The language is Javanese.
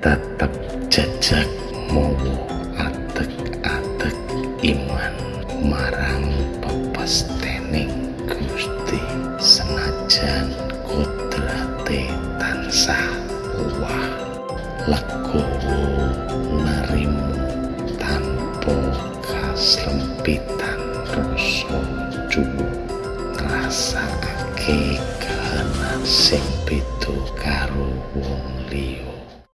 tetep jejak mowo atek atek iman marang pepestening gusti senajan kudrate tansah wah legowo nerimu tanpa kaslempitan rasa cuwu ngrasakake kahanan sing beda karo wong liya.